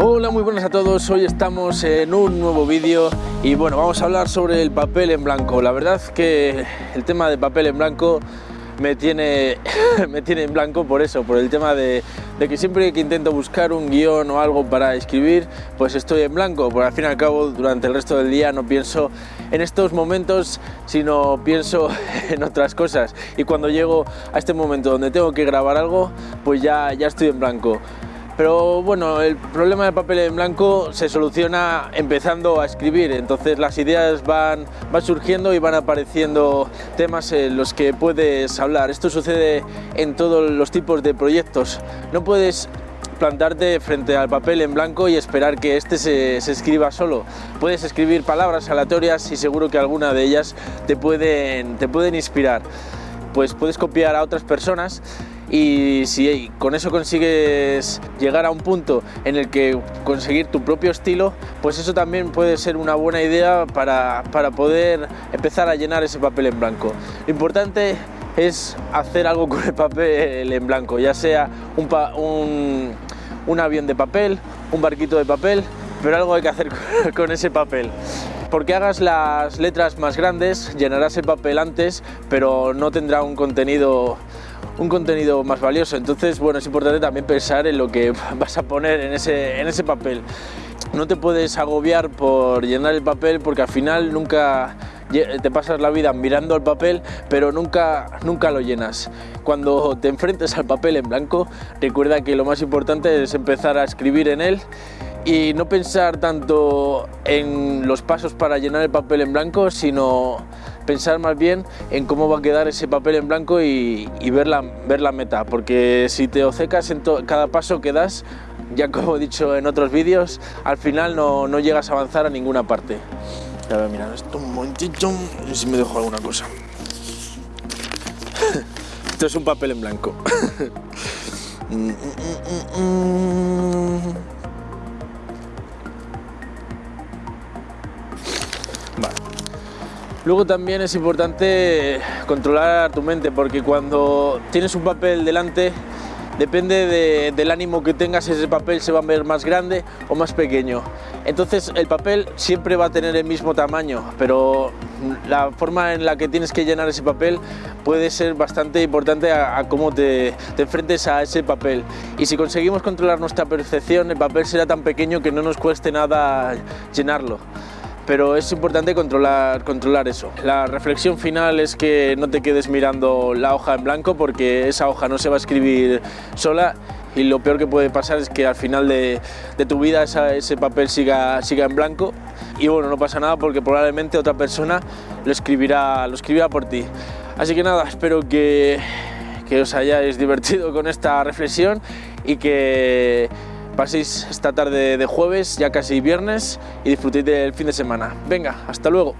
Hola, muy buenas a todos. Hoy estamos en un nuevo vídeo y bueno, vamos a hablar sobre el papel en blanco. La verdad que el tema de papel en blanco me tiene, me tiene en blanco por eso, por el tema de, que siempre que intento buscar un guion o algo para escribir, pues estoy en blanco, porque al fin y al cabo durante el resto del día no pienso en estos momentos, sino pienso en otras cosas. Y cuando llego a este momento donde tengo que grabar algo, pues ya, ya estoy en blanco. Pero bueno, el problema del papel en blanco se soluciona empezando a escribir, entonces las ideas van, van surgiendo y van apareciendo temas en los que puedes hablar. Esto sucede en todos los tipos de proyectos. No puedes plantarte frente al papel en blanco y esperar que este se, escriba solo. Puedes escribir palabras aleatorias y seguro que alguna de ellas te pueden, te pueden inspirar. Pues puedes copiar a otras personas y si con eso consigues llegar a un punto en el que conseguir tu propio estilo, pues eso también puede ser una buena idea para, para poder empezar a llenar ese papel en blanco. Lo importante es hacer algo con el papel en blanco, ya sea un, un, avión de papel, un barquito de papel, pero algo hay que hacer con ese papel. Porque hagas las letras más grandes, llenarás el papel antes, pero no tendrá un contenido un contenido más valioso. Entonces, bueno, es importante también pensar en lo que vas a poner en ese, en ese papel. No te puedes agobiar por llenar el papel porque al final nunca te pasas la vida mirando el papel, pero nunca, nunca lo llenas. Cuando te enfrentes al papel en blanco, recuerda que lo más importante es empezar a escribir en él y no pensar tanto en los pasos para llenar el papel en blanco, sino pensar más bien en cómo va a quedar ese papel en blanco y, y ver, la, ver la meta, porque si te ocecas en cada paso que das, ya como he dicho en otros vídeos, al final no, no llegas a avanzar a ninguna parte. A ver, mira, esto un momentito, ver si me dejo alguna cosa. esto es un papel en blanco. Vale. Luego también es importante controlar tu mente porque cuando tienes un papel delante depende de, del ánimo que tengas, ese papel se va a ver más grande o más pequeño. Entonces el papel siempre va a tener el mismo tamaño, pero la forma en la que tienes que llenar ese papel puede ser bastante importante a, a cómo te, enfrentes a ese papel. Y si conseguimos controlar nuestra percepción, el papel será tan pequeño que no nos cueste nada llenarlo pero es importante controlar, controlar eso. La reflexión final es que no te quedes mirando la hoja en blanco porque esa hoja no se va a escribir sola y lo peor que puede pasar es que al final de, de tu vida esa, ese papel siga, siga en blanco y bueno, no pasa nada porque probablemente otra persona lo escribirá, lo escribirá por ti. Así que nada, espero que, que os hayáis divertido con esta reflexión y que paséis esta tarde de jueves, ya casi viernes, y disfrutéis del fin de semana. Venga, hasta luego.